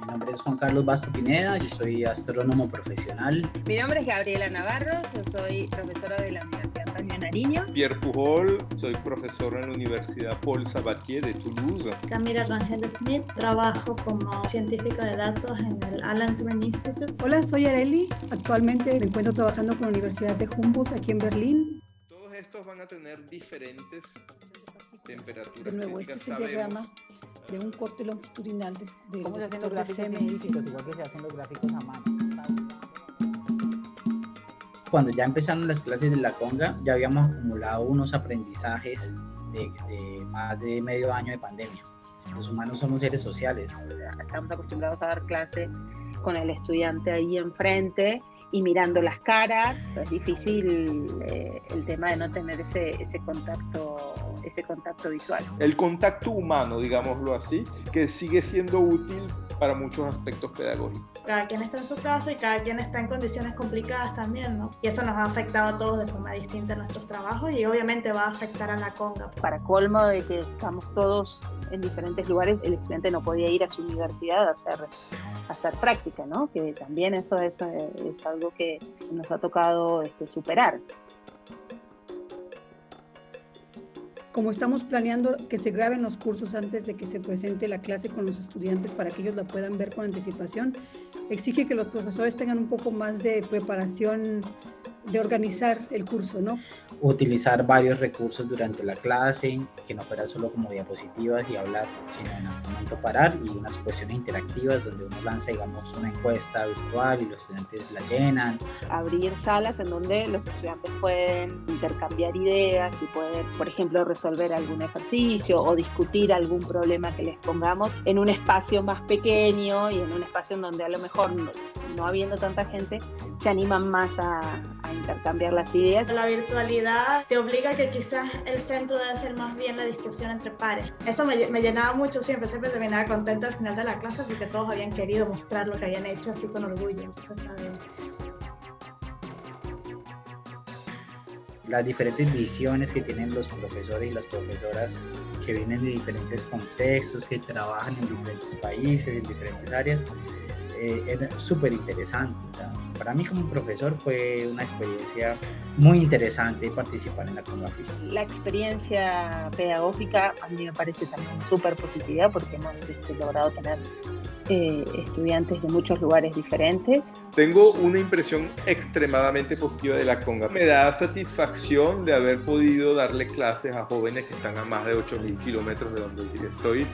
Mi nombre es Juan Carlos Basto Pineda, yo soy astrónomo profesional. Mi nombre es Gabriela Navarro, yo soy profesora de la Universidad Antonio Nariño. Pierre Pujol, soy profesor en la Universidad Paul Sabatier de Toulouse. Camila Rangel Smith, trabajo como científica de datos en el Alan Turing Institute. Hola, soy Areli, actualmente me encuentro trabajando con la Universidad de Humboldt aquí en Berlín. Todos estos van a tener diferentes temperaturas. De nuevo, este es el diagrama de un corte longitudinal de, de ¿Cómo se hacen los gráficos? Igual que se hacen los gráficos a mano. Cuando ya empezaron las clases de la conga, ya habíamos acumulado unos aprendizajes de, de más de medio año de pandemia. Los humanos somos seres sociales. Estamos acostumbrados a dar clase con el estudiante ahí enfrente y mirando las caras. Es difícil eh, el tema de no tener ese, ese, contacto, ese contacto visual. El contacto humano, digámoslo así, que sigue siendo útil para muchos aspectos pedagógicos. Cada quien está en su casa y cada quien está en condiciones complicadas también, ¿no? Y eso nos ha afectado a todos de forma distinta en nuestros trabajos y obviamente va a afectar a la conga. Para colmo de que estamos todos en diferentes lugares, el estudiante no podía ir a su universidad a hacer, a hacer práctica, ¿no? Que también eso es, es algo que nos ha tocado este, superar. Como estamos planeando que se graben los cursos antes de que se presente la clase con los estudiantes para que ellos la puedan ver con anticipación, exige que los profesores tengan un poco más de preparación de organizar el curso, ¿no? Utilizar varios recursos durante la clase, que no fuera solo como diapositivas y hablar, sino en algún momento parar y unas cuestiones interactivas donde uno lanza, digamos, una encuesta virtual y los estudiantes la llenan. Abrir salas en donde los estudiantes pueden intercambiar ideas y pueden, por ejemplo, resolver algún ejercicio o discutir algún problema que les pongamos en un espacio más pequeño y en un espacio en donde a lo mejor no, no habiendo tanta gente, se animan más a, a intercambiar las ideas. La virtualidad te obliga a que quizás el centro debe ser más bien la discusión entre pares. Eso me, me, llenaba mucho siempre, siempre terminaba contenta al final de la clase porque todos habían querido mostrar lo que habían hecho así con orgullo. Entonces está bien. Las diferentes visiones que tienen los profesores y las profesoras que vienen de diferentes contextos, que trabajan en diferentes países, en diferentes áreas, eh, es súper interesante. O sea, para mí como profesor fue una experiencia muy interesante participar en la Conga Física. La experiencia pedagógica a mí me parece también súper positiva porque hemos este, logrado tener eh, estudiantes de muchos lugares diferentes. Tengo una impresión extremadamente positiva de la conga. Me da satisfacción de haber podido darle clases a jóvenes que están a más de 8.000 kilómetros de donde estoy.